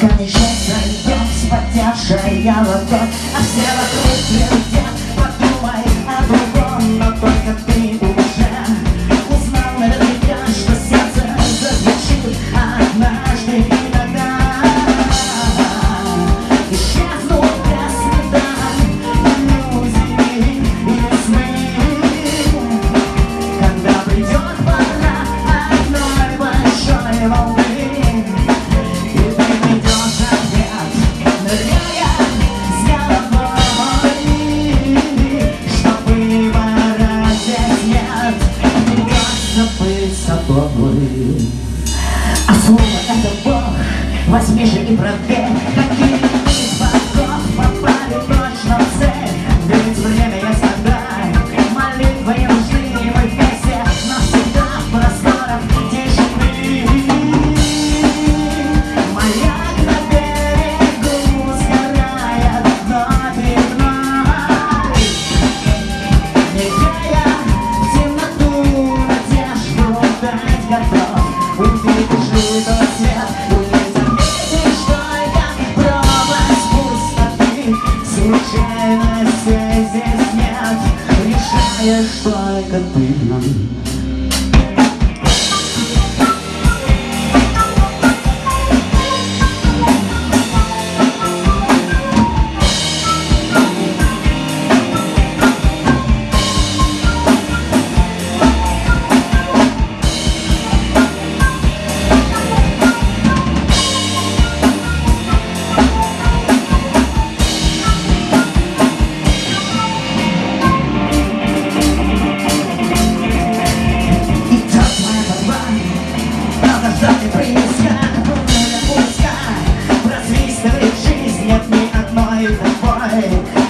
Конечно, я с поднявшая ладонь. А все вокруг глядят, подумай о другом. Возьми же и проверь, знаешь, только ты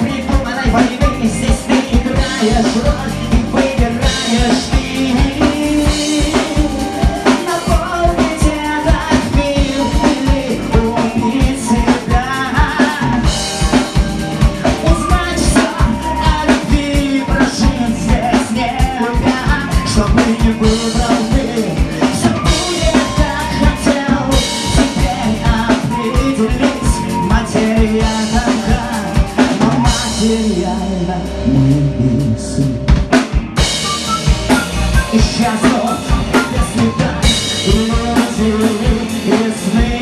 Придуманной войны здесь ты играешь роль. реально мы бесы Исчезнут без следа люди и сны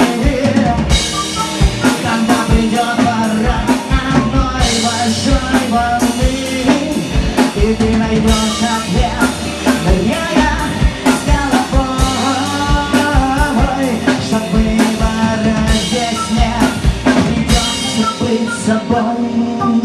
Когда придет пора одной большой волны И ты найдешь ответ быть собой.